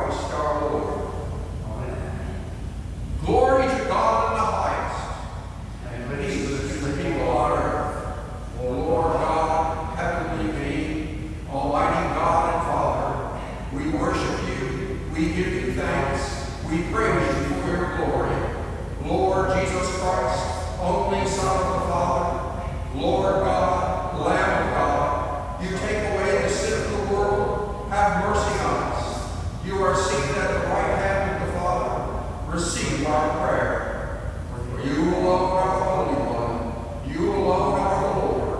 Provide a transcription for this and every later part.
Christ our Lord. Amen. Glory to God in the highest, and peace to the people on earth. O Lord God, heavenly being, almighty God and Father, we worship you, we give you thanks, we praise you for your glory. Lord Jesus Christ, only Son of the Father, Lord God, Lamb of God, you take away the sin of the world, have mercy on us. You are seated at the right hand of the Father. Receive our prayer. For you alone are the Holy One. You alone are the Lord.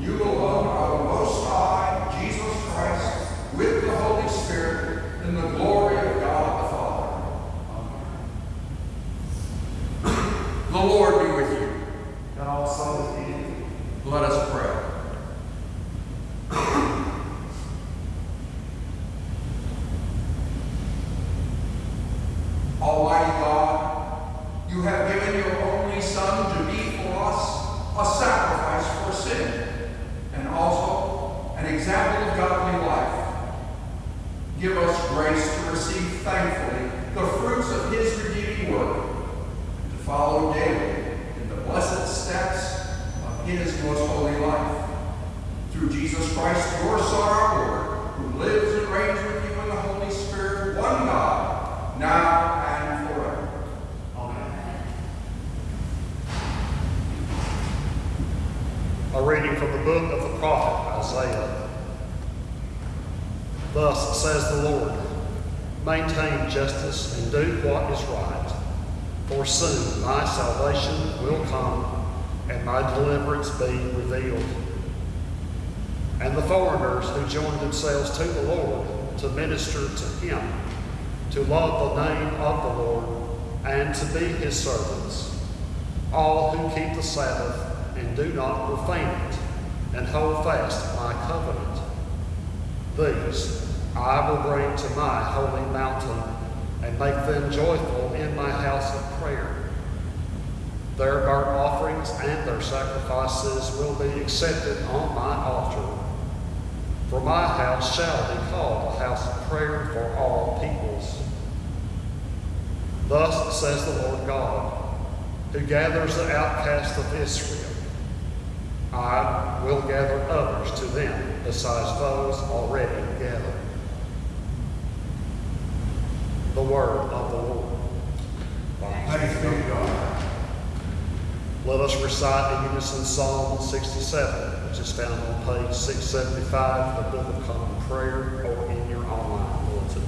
You alone are the Most High, Jesus Christ, with the Holy Spirit, in the glory of God the Father. Amen. the Lord be with you. And also with you. Let us pray. Almighty God, you have given your only Son to be for us a sacrifice for sin and also an example of godly life. Give us grace to receive thankfully the fruits of his redeeming work and to follow daily in the blessed steps of his most holy life. Through Jesus Christ, your Son, our Lord, who lives and reigns with you in the Holy Spirit, one God, now and forever. Amen. A reading from the book of the Isaiah. Thus says the Lord Maintain justice and do what is right, for soon my salvation will come and my deliverance be revealed. And the foreigners who join themselves to the Lord to minister to him, to love the name of the Lord, and to be his servants, all who keep the Sabbath and do not profane it, and hold fast my covenant. These I will bring to my holy mountain, and make them joyful in my house of prayer. Their burnt offerings and their sacrifices will be accepted on my altar. For my house shall be called a house of prayer for all peoples. Thus says the Lord God, who gathers the outcast of Israel. I will gather others to them besides those already gathered. The word of the Lord. Thanks be to God. Let us recite in unison Psalm 67, which is found on page 675 of the Book of Common Prayer or in your online bulletin.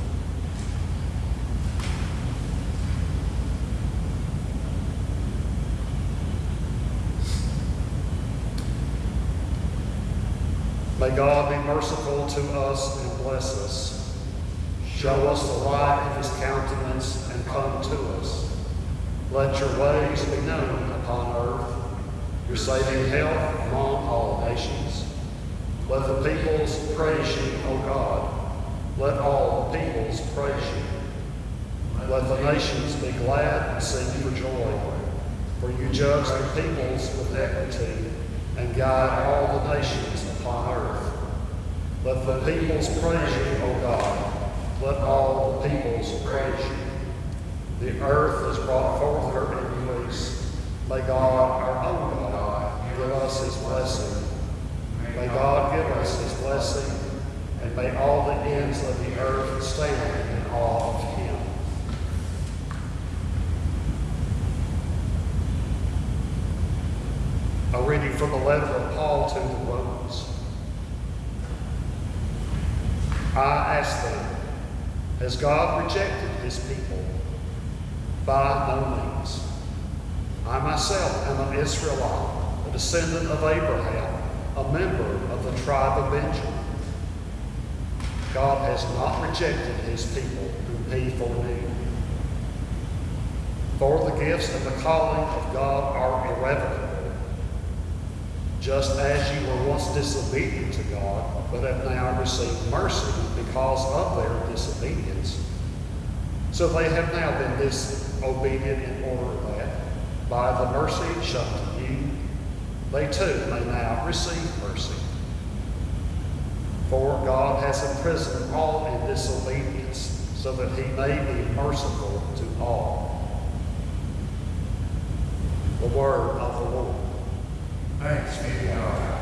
May God be merciful to us and bless us. Show us the light of his countenance and come to us. Let your ways be known upon earth, your saving help among all nations. Let the peoples praise you, O God. Let all the peoples praise you. Let the nations be glad and sing for joy. For you judge the peoples with equity and guide all the nations upon earth. Let the peoples praise you, O God. Let all the peoples praise you. The earth has brought forth her increase. May God, our own God, give us his blessing. May God give us his blessing, and may all the ends of the earth stand in awe of him. A reading from the letter of Paul to the I ask them, has God rejected his people? By no means. I myself am an Israelite, a descendant of Abraham, a member of the tribe of Benjamin. God has not rejected his people whom he foreknew. For the gifts and the calling of God are irrevocable. Just as you were once disobedient to God, but have now received mercy because of their disobedience, so they have now been disobedient in order that, by the mercy shown to you, they too may now receive mercy. For God has imprisoned all in disobedience, so that he may be merciful to all. The word of the Lord. Thanks be to God.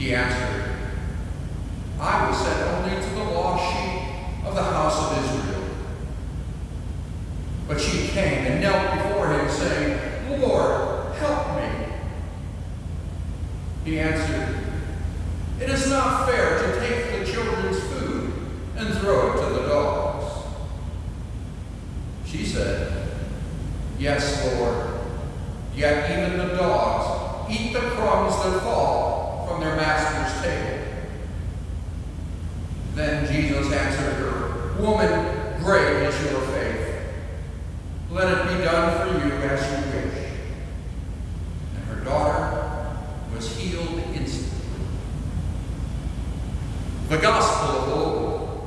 He answered, I was sent only to the lost sheep of the house of Israel. But she came and knelt before him, saying, Lord, help me. He answered, It is not fair to take the children's food and throw it to the dogs. She said, Yes, Lord. Yet even the dogs eat the crumbs that fall from their master's table. Then Jesus answered her, Woman, great is your faith. Let it be done for you as you wish. And her daughter was healed instantly. The Gospel of the Lord.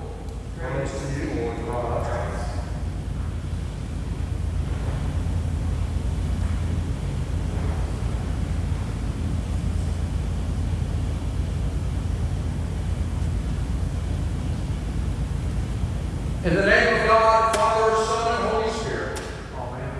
Praise to you, Lord Christ. In the name of God, Father, Son, and Holy Spirit. Amen.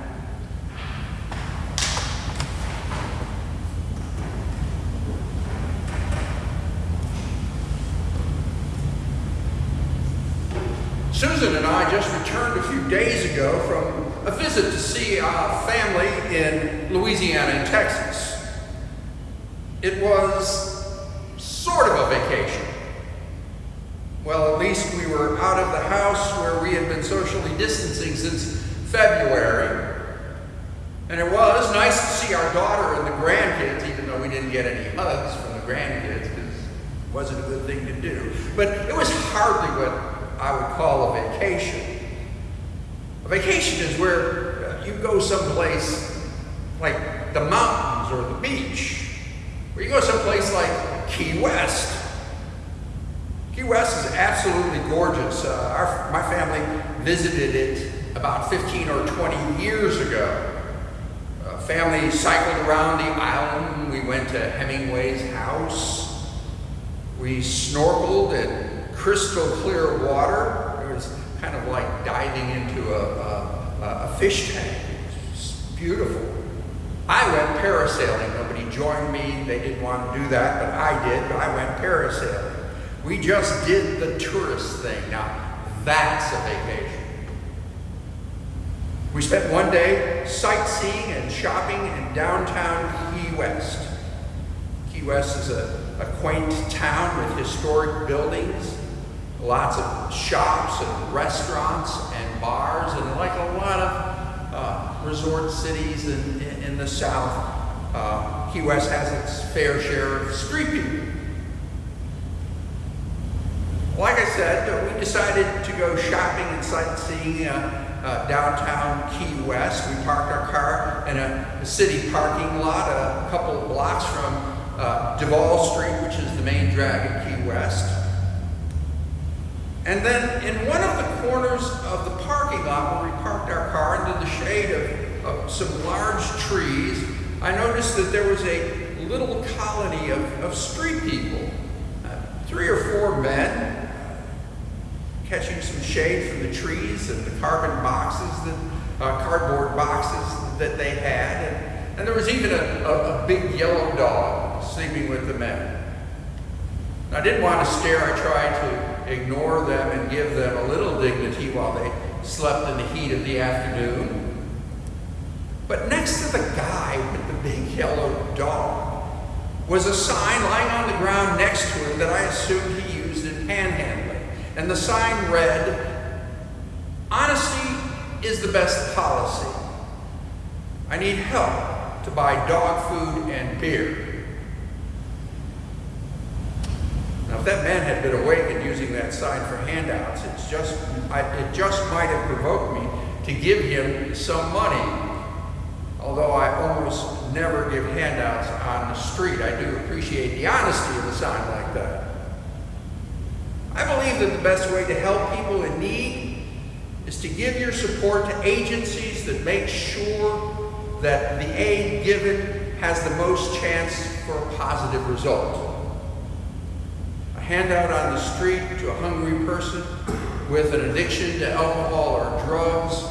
Susan and I just returned a few days ago from a visit to see a family in Louisiana and Texas. It was sort of a vacation. Well, at least we were out of the house where we had been socially distancing since February. And it was nice to see our daughter and the grandkids, even though we didn't get any hugs from the grandkids because it wasn't a good thing to do. But it was hardly what I would call a vacation. A vacation is where uh, you go someplace like the mountains or the beach, or you go someplace like Key West. Key West is absolutely gorgeous. Uh, our, my family visited it about 15 or 20 years ago. Uh, family cycled around the island. We went to Hemingway's house. We snorkeled in crystal clear water. It was kind of like diving into a, a, a fish tank. It was beautiful. I went parasailing. Nobody joined me. They didn't want to do that, but I did. I went parasailing. We just did the tourist thing. Now, that's a vacation. We spent one day sightseeing and shopping in downtown Key West. Key West is a, a quaint town with historic buildings, lots of shops and restaurants and bars, and like a lot of uh, resort cities in, in, in the South, uh, Key West has its fair share of street people. Like I said, we decided to go shopping and sightseeing uh, uh, downtown Key West. We parked our car in a, a city parking lot a couple of blocks from uh, Duval Street, which is the main drag in Key West. And then in one of the corners of the parking lot where we parked our car into the shade of, of some large trees, I noticed that there was a little colony of, of street people. Uh, three or four men catching some shade from the trees and the carbon boxes, that, uh, cardboard boxes that they had. And, and there was even a, a, a big yellow dog sleeping with the men. I didn't want to stare. I tried to ignore them and give them a little dignity while they slept in the heat of the afternoon. But next to the guy with the big yellow dog was a sign lying on the ground next to him that I assumed he used in panhandling. And the sign read, Honesty is the best policy. I need help to buy dog food and beer. Now, if that man had been awake and using that sign for handouts, it's just, I, it just might have provoked me to give him some money. Although I almost never give handouts on the street, I do appreciate the honesty of a sign like. I believe that the best way to help people in need is to give your support to agencies that make sure that the aid given has the most chance for a positive result. A handout on the street to a hungry person with an addiction to alcohol or drugs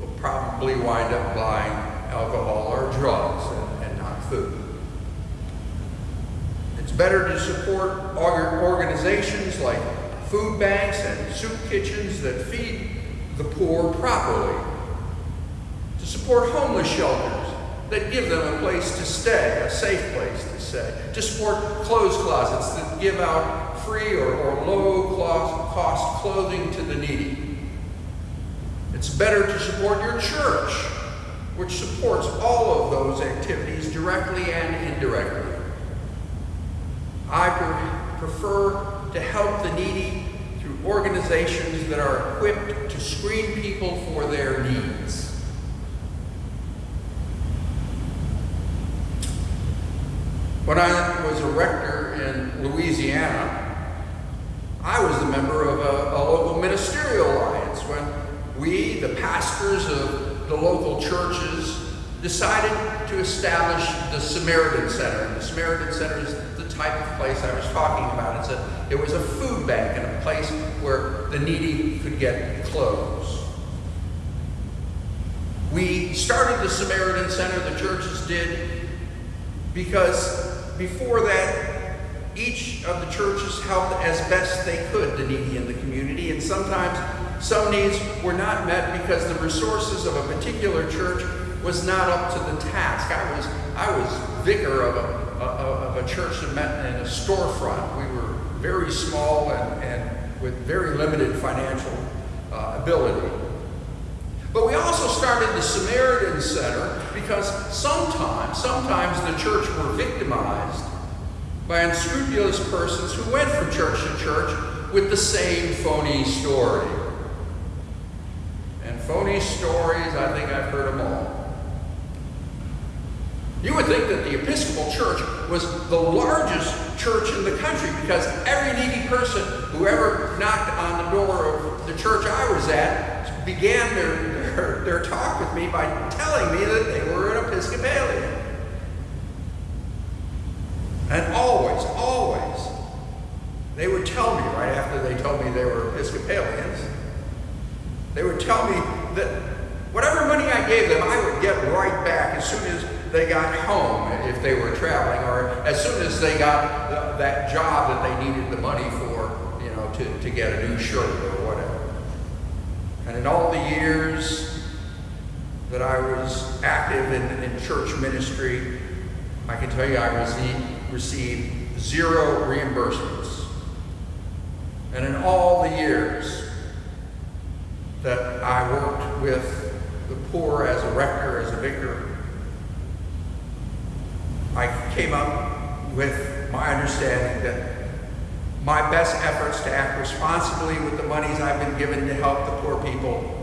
will probably wind up buying alcohol or drugs and, and not food. It's better to support organizations like food banks and soup kitchens that feed the poor properly. To support homeless shelters that give them a place to stay, a safe place to stay. To support clothes closets that give out free or, or low cost clothing to the needy. It's better to support your church, which supports all of those activities directly and indirectly. I prefer to help the needy through organizations that are equipped to screen people for their needs. When I was a rector in Louisiana, I was a member of a, a, local ministerial alliance when we, the pastors of the local churches, decided to establish the Samaritan Center. The Samaritan Center is type of place I was talking about. It's a, it was a food bank and a place where the needy could get clothes. We started the Samaritan Center, the churches did, because before that, each of the churches helped as best they could the needy in the community, and sometimes some needs were not met because the resources of a particular church was not up to the task. I was, I was vicar of a, of a church that met in a storefront. We were very small and, and with very limited financial uh, ability. But we also started the Samaritan Center because sometimes, sometimes the church were victimized by unscrupulous persons who went from church to church with the same phony story. And phony stories, I think I've heard them all. You would think that the Episcopal Church was the largest church in the country because every needy person who ever knocked on the door of the church I was at began their their, their talk with me by telling me that they were an Episcopalian. And always, always, they would tell me right after they told me they were Episcopalians, they would tell me that whatever money I gave them, I would get right back as soon as they got home if they were traveling, or as soon as they got that job that they needed the money for, you know, to, to get a new shirt or whatever. And in all the years that I was active in, in church ministry, I can tell you I received, received zero reimbursements. And in all the years that I worked with the poor as a rector, as a vicar, I came up with my understanding that my best efforts to act responsibly with the monies I've been given to help the poor people,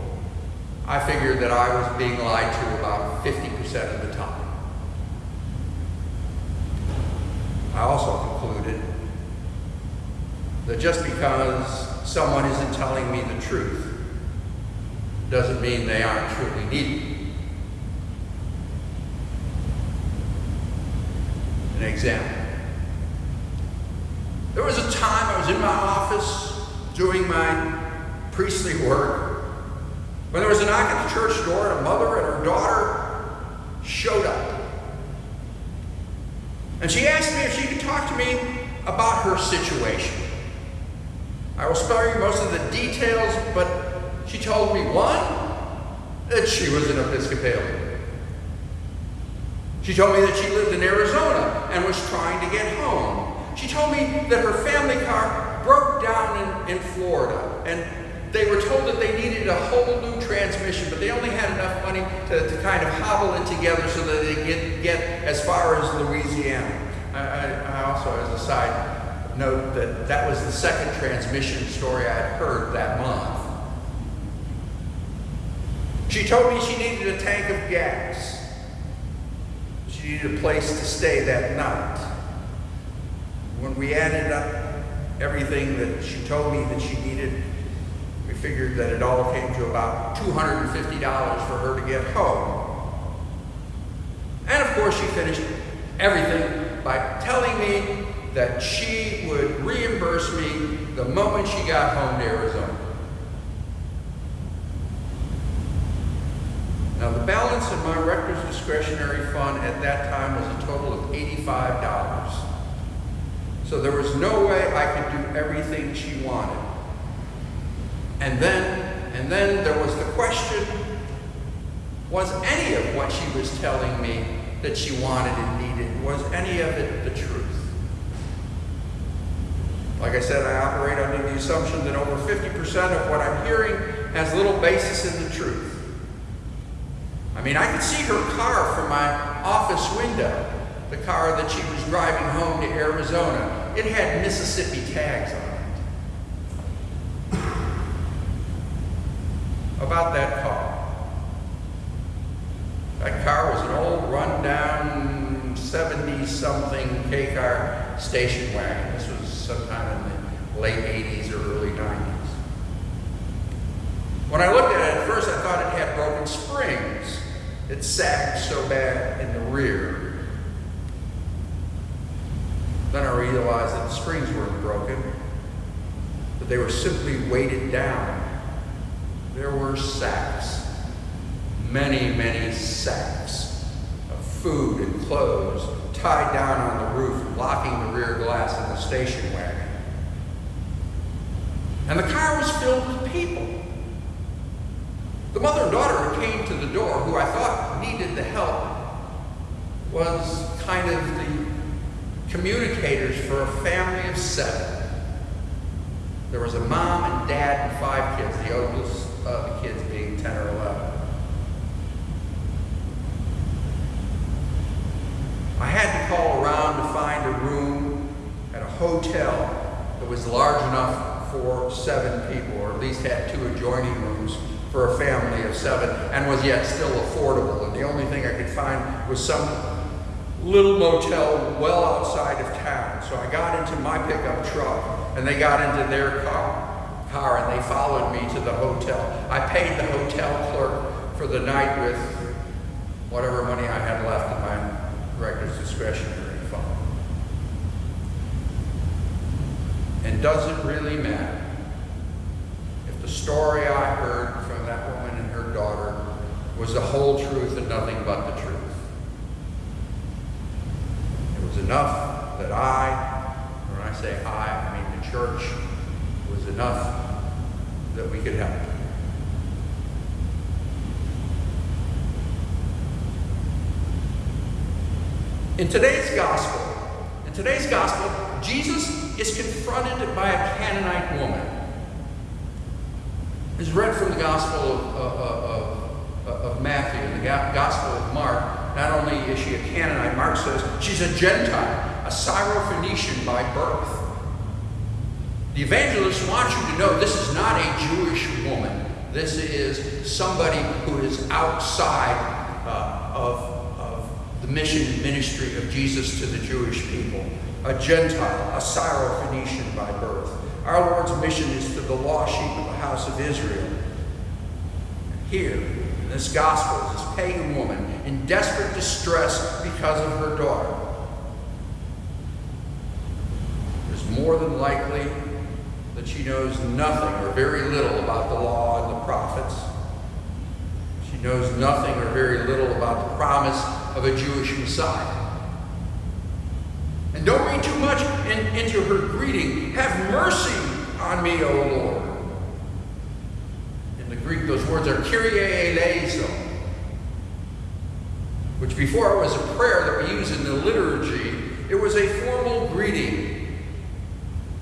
I figured that I was being lied to about 50% of the time. I also concluded that just because someone isn't telling me the truth doesn't mean they aren't truly needed. Example. There was a time I was in my office doing my priestly work when there was a knock at the church door and a mother and her daughter showed up. And she asked me if she could talk to me about her situation. I will spare you most of the details, but she told me one, that she was an Episcopalian. She told me that she lived in Arizona and was trying to get home. She told me that her family car broke down in, in Florida and they were told that they needed a whole new transmission, but they only had enough money to, to kind of hobble it together so that they get, get as far as Louisiana. I, I, I also, as a side note, that that was the second transmission story I had heard that month. She told me she needed a tank of gas. She needed a place to stay that night. When we added up everything that she told me that she needed, we figured that it all came to about $250 for her to get home. And of course, she finished everything by telling me that she would reimburse me the moment she got home to Arizona. Now, the balance in my rector's discretionary fund at that time was a total of $85. So there was no way I could do everything she wanted. And then, and then there was the question, was any of what she was telling me that she wanted and needed, was any of it the truth? Like I said, I operate under the assumption that over 50% of what I'm hearing has little basis in the truth. I mean, I could see her car from my office window, the car that she was driving home to Arizona. It had Mississippi tags on it. About that car. That car was an old, rundown, 70-something K-car station wagon. This was sometime in the late 80s or early 90s. When I looked at it at first, I thought it had broken springs. It sagged so bad in the rear. Then I realized that the springs weren't broken, but they were simply weighted down. There were sacks, many, many sacks of food and clothes tied down on the roof, blocking the rear glass of the station wagon. And the car was filled with people. The mother and daughter who came to the door, who I thought needed the help, was kind of the communicators for a family of seven. There was a mom and dad and five kids, the oldest of the kids being 10 or 11. I had to call around to find a room at a hotel that was large enough for seven people, or at least had two adjoining rooms for a family of seven, and was yet still affordable. And the only thing I could find was some little motel well outside of town. So I got into my pickup truck, and they got into their car, car and they followed me to the hotel. I paid the hotel clerk for the night with whatever money I had left in my director's discretionary fund. And does it really matter if the story I heard from that woman and her daughter was the whole truth and nothing but the truth? It was enough that I, when I say I, I mean the church, was enough that we could help. In today's gospel, in today's gospel, Jesus is confronted by a Canaanite woman. It's read from the Gospel of, of, of, of Matthew and the Gospel of Mark. Not only is she a Canaanite, Mark says she's a Gentile, a Syrophoenician by birth. The evangelist wants you to know this is not a Jewish woman. This is somebody who is outside uh, of the mission and ministry of Jesus to the Jewish people, a Gentile, a Syrophoenician by birth. Our Lord's mission is to the lost sheep of the house of Israel. Here, in this gospel, is this pagan woman in desperate distress because of her daughter. Is more than likely that she knows nothing or very little about the law and the prophets. She knows nothing or very little about the promise of a Jewish Messiah. And don't read too much in, into her greeting. Have mercy on me, O Lord. Greek, those words are Kyrie which before was a prayer that we use in the liturgy, it was a formal greeting.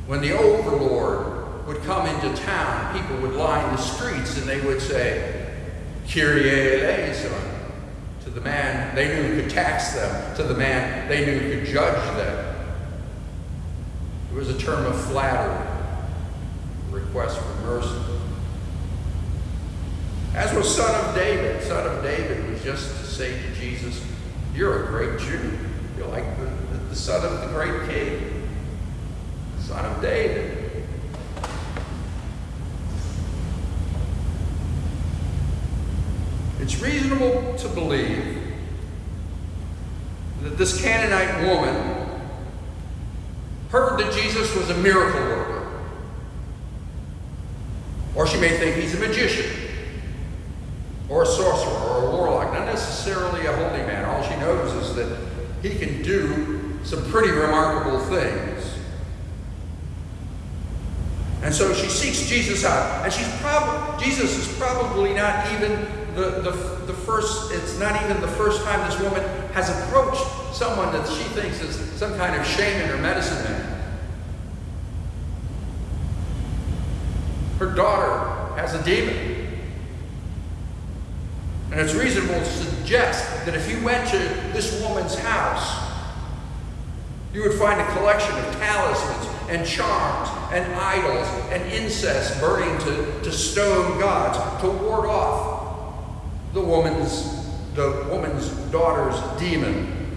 When the overlord would come into town, people would line the streets and they would say, Kyrie to the man they knew could tax them, to the man they knew could judge them. It was a term of flattery, request for mercy. As was son of David. Son of David was just to say to Jesus, You're a great Jew. You're like the, the, the son of the great king, son of David. It's reasonable to believe that this Canaanite woman heard that Jesus was a miracle worker. Or she may think he's a magician, or a sorcerer, or a warlock, not necessarily a holy man. All she knows is that he can do some pretty remarkable things. And so she seeks Jesus out. And she's probably Jesus is probably not even the, the, the first, it's not even the first time this woman has approached someone that she thinks is some kind of shaman or medicine man. Her daughter has a demon. And it's reasonable to suggest that if you went to this woman's house, you would find a collection of talismans and charms and idols and incense burning to, to stone gods to ward off the woman's the woman's daughter's demon.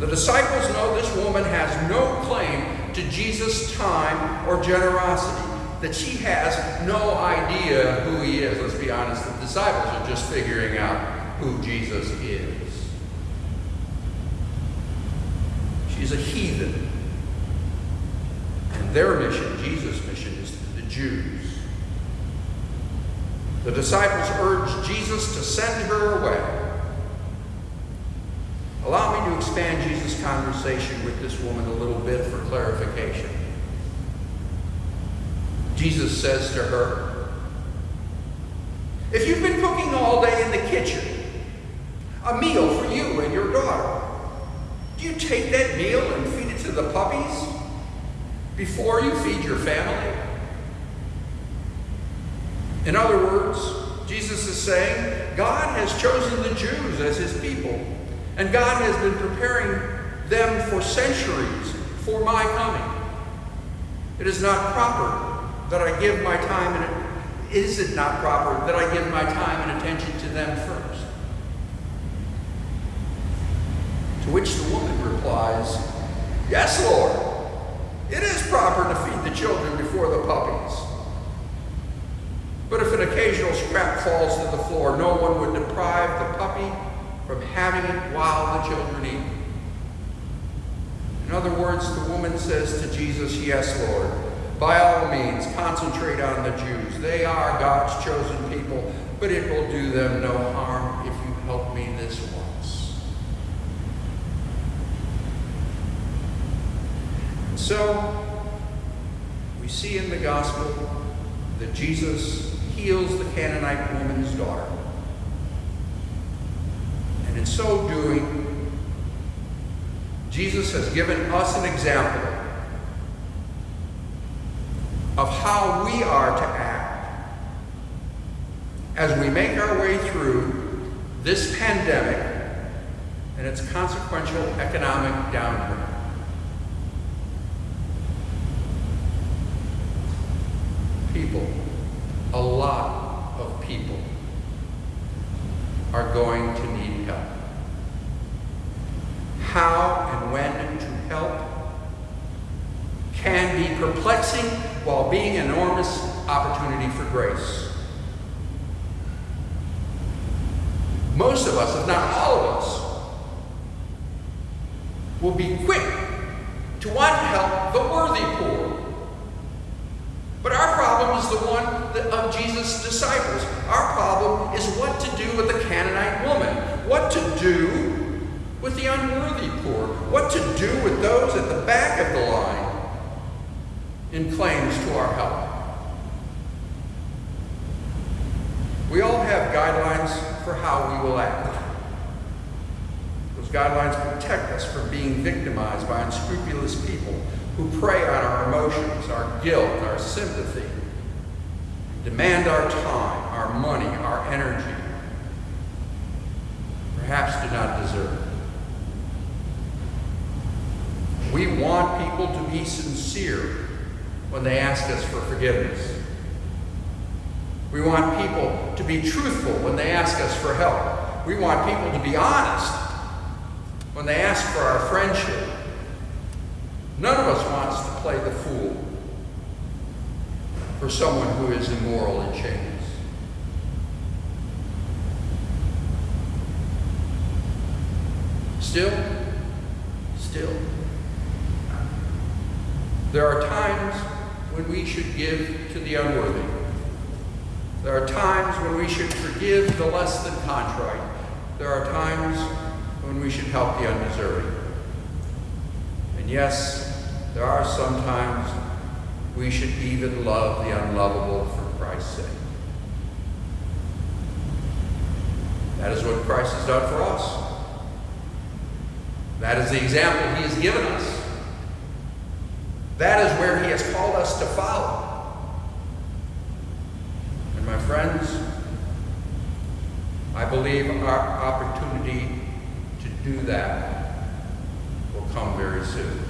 The disciples know this woman has no claim to Jesus' time or generosity, that she has no idea who he is. Let's be honest, the disciples are just figuring out who Jesus is. She's a heathen. And their mission, Jesus' mission, is to the Jews. The disciples urged Jesus to send her away. Allow me to expand Jesus' conversation with this woman a little bit for clarification. Jesus says to her, If you've been cooking all day in the kitchen, a meal for you and your daughter, do you take that meal and feed it to the puppies before you feed your family? In other words, Jesus is saying God has chosen the Jews as his people, and God has been preparing them for centuries for my coming. It is not proper that I give my time and is it not proper that I give my time and attention to them first? To which the woman replies, Yes, Lord. It is proper to feed the children before the puppies. But if an occasional scrap falls to the floor, no one would deprive the puppy from having it while the children eat. In other words, the woman says to Jesus, Yes, Lord. By all means, concentrate on the Jews. They are God's chosen people, but it will do them no harm if you help me this once. And so, we see in the gospel that Jesus heals the Canaanite woman's daughter. And in so doing, Jesus has given us an example of how we are to act as we make our way through this pandemic and its consequential economic downturn. People, a lot of people, are going to need help. How and when can be perplexing while being an enormous opportunity for grace. Most of us, if not all of us, will be quick to want to help the worthy poor. But our problem is the one of Jesus' disciples. Our problem is what to do with the Canaanite woman, what to do with the unworthy poor, what to do with those at the back of the line in claims to our help. We all have guidelines for how we will act. Those guidelines protect us from being victimized by unscrupulous people who prey on our emotions, our guilt, our sympathy, demand our time, our money, our energy, perhaps do not deserve. We want people to be sincere when they ask us for forgiveness. We want people to be truthful when they ask us for help. We want people to be honest when they ask for our friendship. None of us wants to play the fool for someone who is immoral and chains. Still, still, there are times when we should give to the unworthy. There are times when we should forgive the less than contrite. There are times when we should help the undeserving. And yes, there are some times we should even love the unlovable for Christ's sake. That is what Christ has done for us. That is the example he has given us. That is where he has called us to follow. And my friends, I believe our opportunity to do that will come very soon.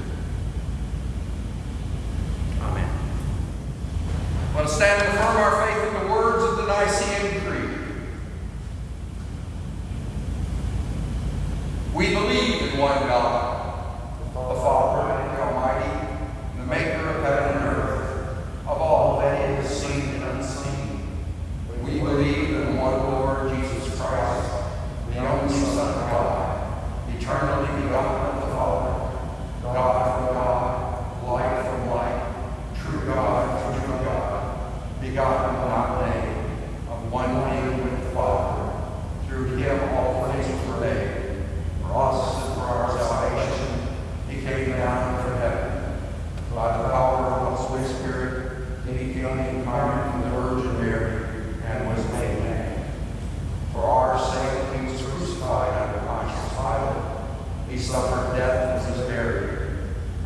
Amen. I want to stand and affirm our faith in the words of the Nicene Creed. We believe in one God, the Father and the Almighty, the maker of heaven and earth, of all that is seen and unseen. We believe in one Lord Jesus Christ, the only Son of God, eternally begotten of the Father, God from God, light from light, true God from true God, begotten, not made, of one being with the Father. Through him all things were made. For us and for our salvation, he came down from heaven. By the power of the Holy Spirit, he became incarnate from the Virgin Mary and was made man. For our sake, he was crucified under Pontius Pilate. He suffered death and was buried.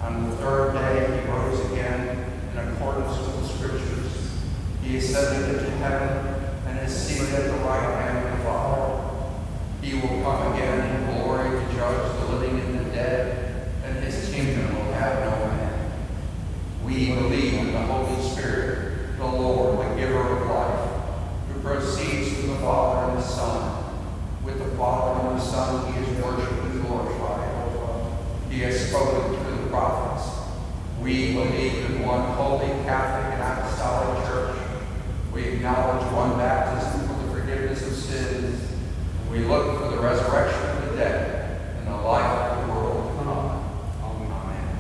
On the third day, he rose again in accordance with the Scriptures. He ascended into heaven and is seated at the right hand of the Father. He will come again in glory to judge the living and the dead, and his kingdom will have no end. We believe in the Holy Spirit, the Lord, the giver of life, who proceeds from the Father and the Son. With the Father and the Son, he is worshipped and glorified. He has spoken through the prophets. We believe in one holy, Catholic, and Apostolic Church. We acknowledge one baptism for the forgiveness of sins. We look for the resurrection of the dead and the life of the world to come. Amen.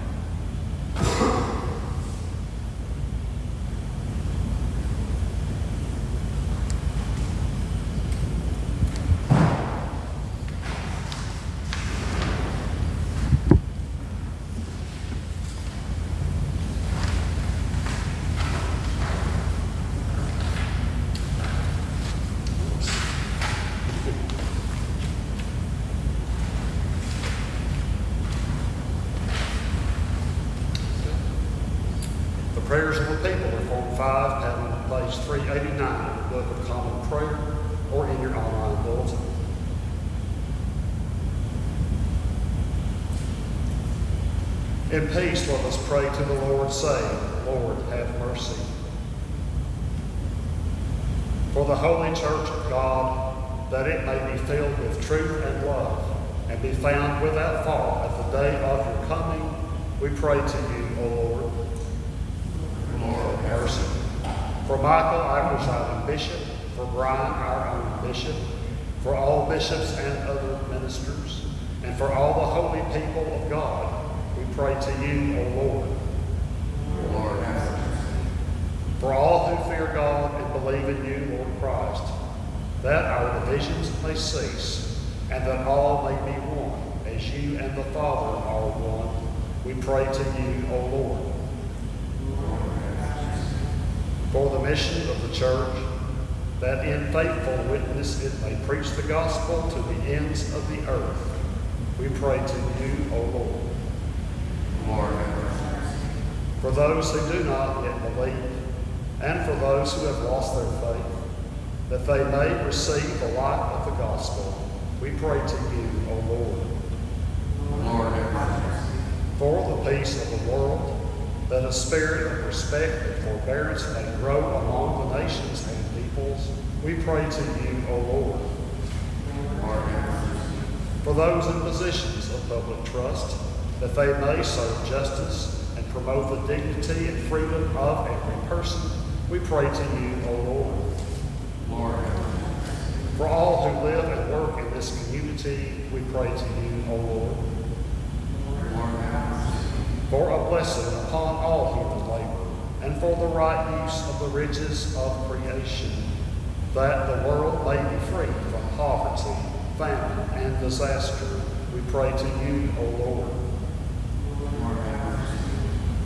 The prayers of the people are Form 5, patent page 389 of the Book of Common Prayer, or in your online bulletin. In peace, let us pray to the Lord, saying, Lord, have mercy. For the holy church of God, that it may be filled with truth and love, and be found without fault at the day of your coming. We pray to you, O Lord. Lord, have mercy. For Michael, our presiding bishop, for Brian, our own bishop, for all bishops and other ministers, and for all the holy people of God, we pray to you, O Lord. Lord, have mercy. For all who fear God and believe in you, Lord Christ, that our divisions may cease, and that all may be one, as you and the Father are one, we pray to you, O Lord. For the mission of the church, that in faithful witness it may preach the gospel to the ends of the earth, we pray to you, O Lord. Lord. For those who do not yet believe, and for those who have lost their faith, that they may receive the light of the gospel, we pray to you, O Lord. For the peace of the world, that a spirit of respect and forbearance may grow among the nations and peoples, we pray to you, O Lord. For those in positions of public trust, that they may serve justice and promote the dignity and freedom of every person, we pray to you, O Lord. For all who live and work in this community, we pray to you, O Lord. For a blessing upon all human labor, and for the right use of the riches of creation, that the world may be free from poverty, famine, and disaster, we pray to you, O Lord.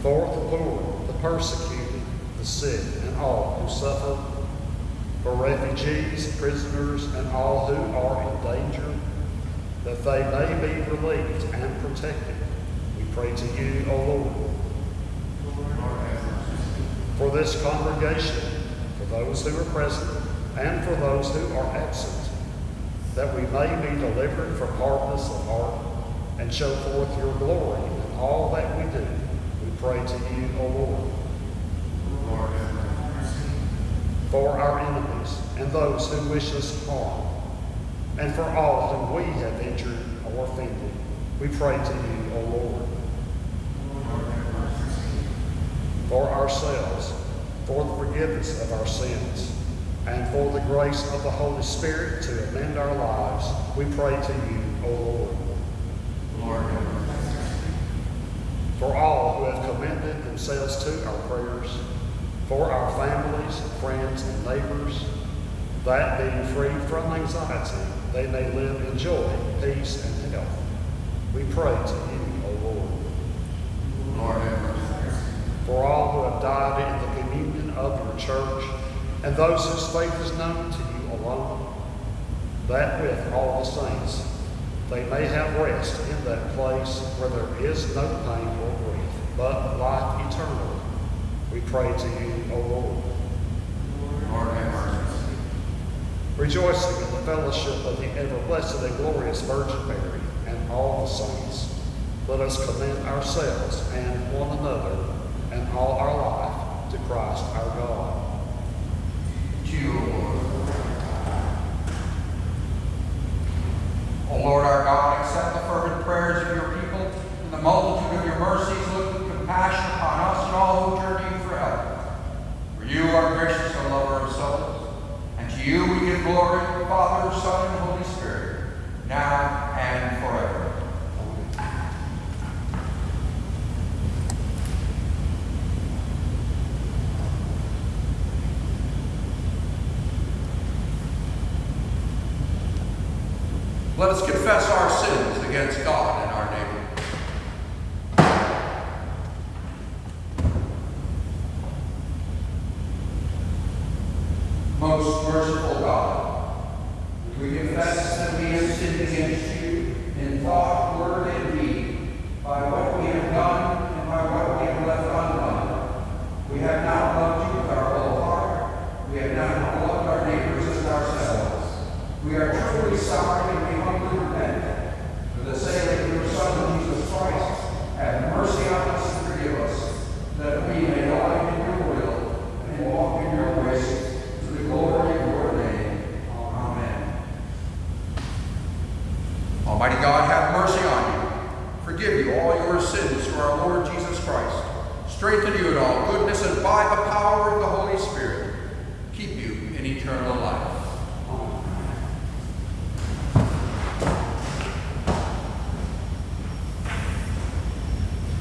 For the poor, the persecuted, the sick, and all who suffer, for refugees, prisoners, and all who are in danger, that they may be relieved and protected. We pray to you, O Lord. For this congregation, for those who are present, and for those who are absent, that we may be delivered from hardness of heart and show forth your glory in all that we do. We pray to you, O Lord. Lord, for our enemies and those who wish us harm, and for all whom we have injured or offended. We pray to you, O Lord, have mercy. For ourselves, for the forgiveness of our sins, and for the grace of the Holy Spirit to amend our lives. We pray to you, O Lord, Lord, for all who have commended themselves to our prayers, for our families, friends, and neighbors, that being free from anxiety, they may live in joy, peace, and health. We pray to you, O Lord, Lord, have mercy. for all died in the communion of your church, and those whose faith is known to you alone, that with all the saints they may have rest in that place where there is no pain or grief, but life eternal. We pray to you, O Lord. Lord, have mercy. rejoicing in the fellowship of the ever blessed and glorious Virgin Mary and all the saints, let us commend ourselves and one another and all our life to Christ our God. To you, O Lord. O Lord our God, accept the fervent prayers of your people and the multitude of your mercies. Look with compassion upon us and all who you for help. For you are gracious and lover of souls. And to you we give glory, Father, Son, and Holy Spirit, now and forever. Let us confess our sins against God strengthen you in all goodness, and by the power of the Holy Spirit, keep you in eternal life.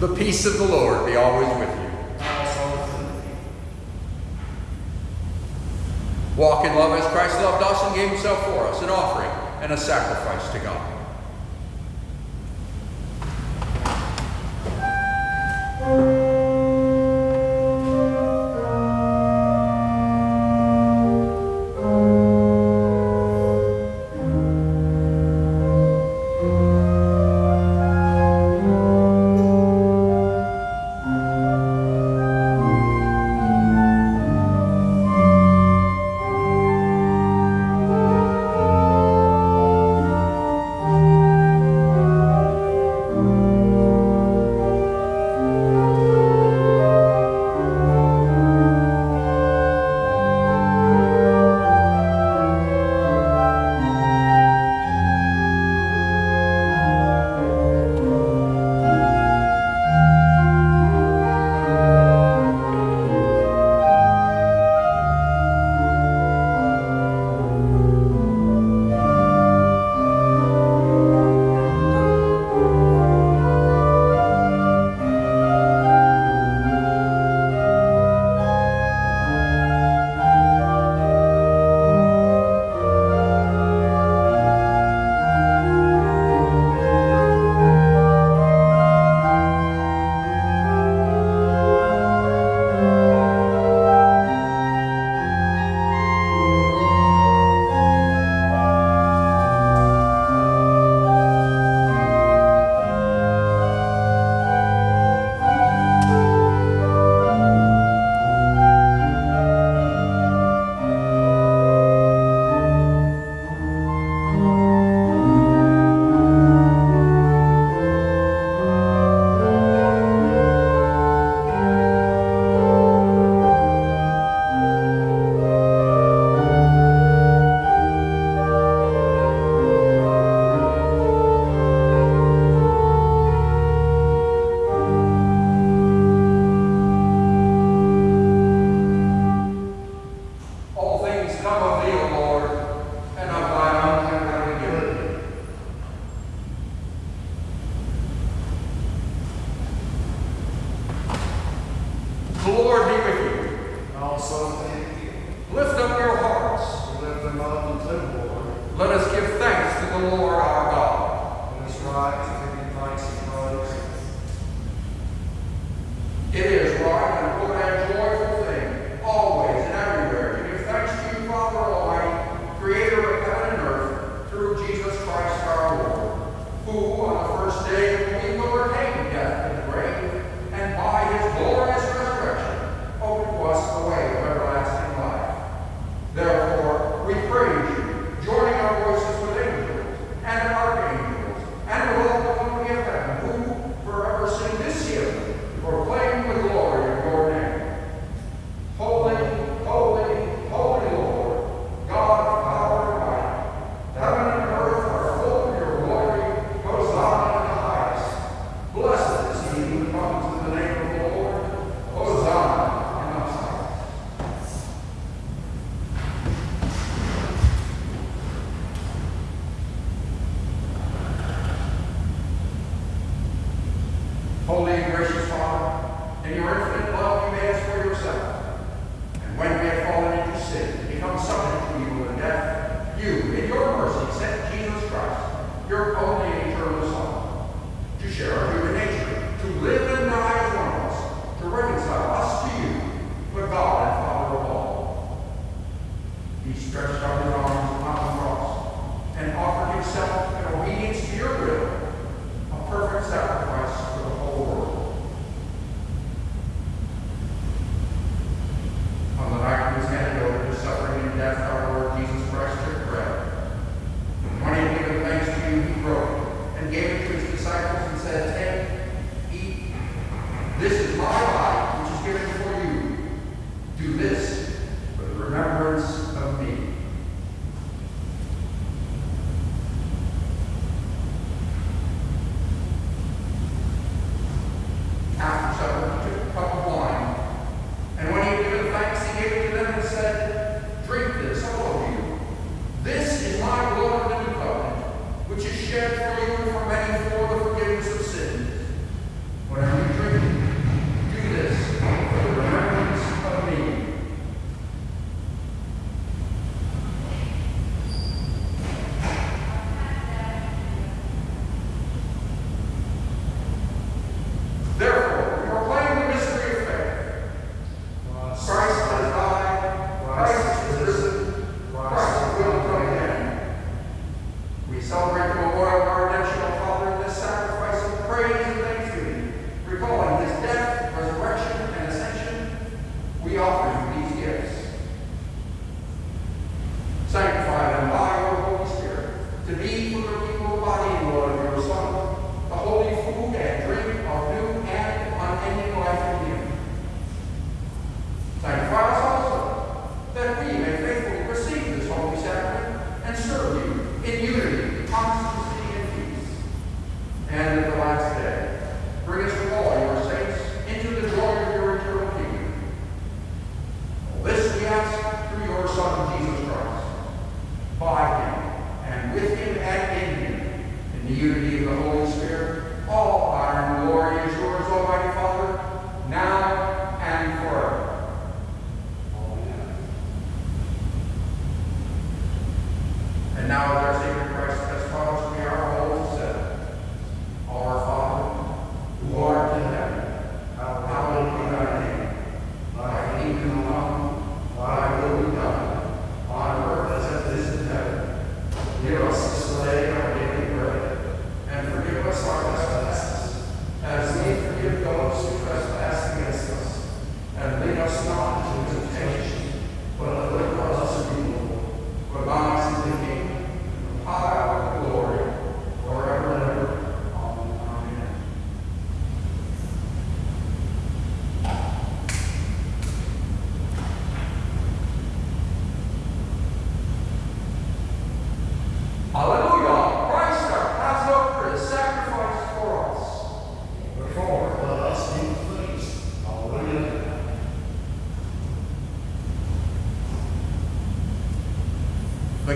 The peace of the Lord be always with you. Walk in love as Christ loved us and gave himself for us, an offering and a sacrifice to God.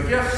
Gifts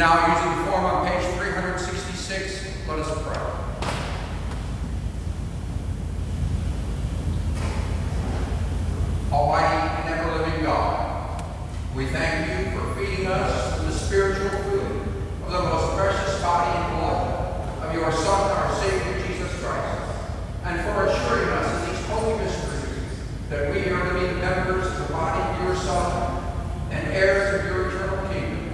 now, using the form on page 366, let us pray. Almighty and ever-living God, we thank you for feeding us the spiritual food of the most precious body and blood of your Son, our Savior, Jesus Christ, and for assuring us in these holy mysteries that we are to be members of the body of your Son and heirs of your eternal kingdom.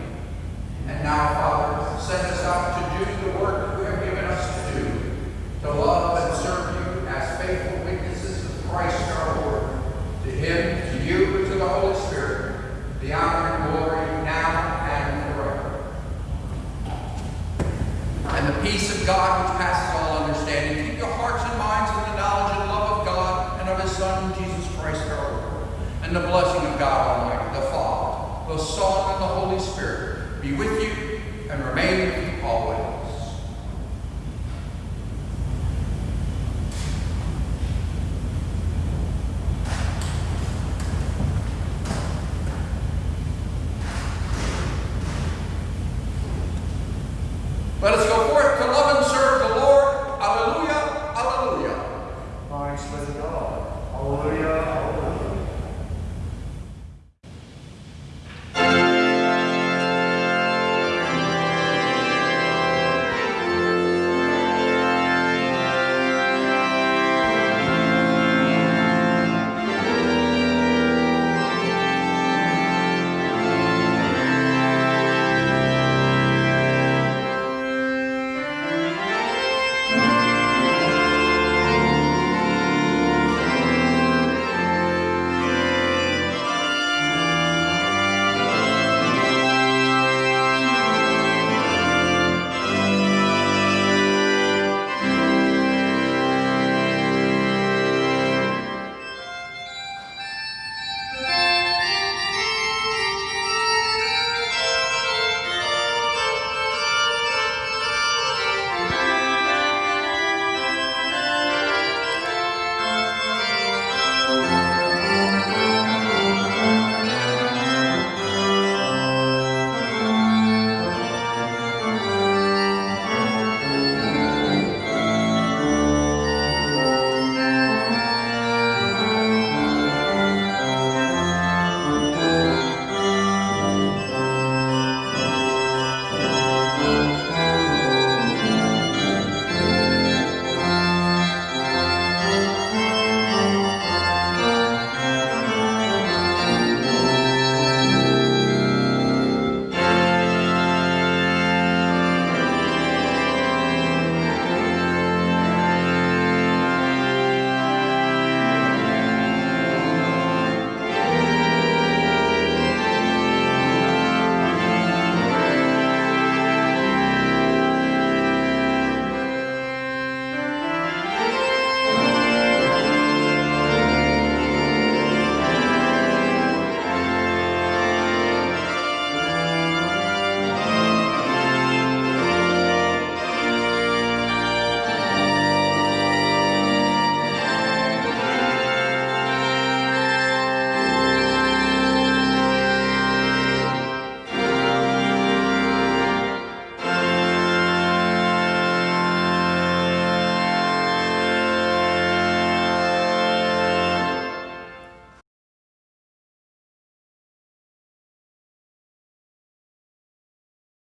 And now, Father, send us out to do the work you have given us to do, to love and serve you as faithful witnesses of Christ our Lord. To him, to you, and to the Holy Spirit, the honor and glory now and forever. And the peace of God, which passes all understanding, keep your hearts and minds in the knowledge and love of God and of his Son, Jesus Christ our Lord. And the blessing of God Almighty, the Father, the Son, and the Holy Spirit be with you and remain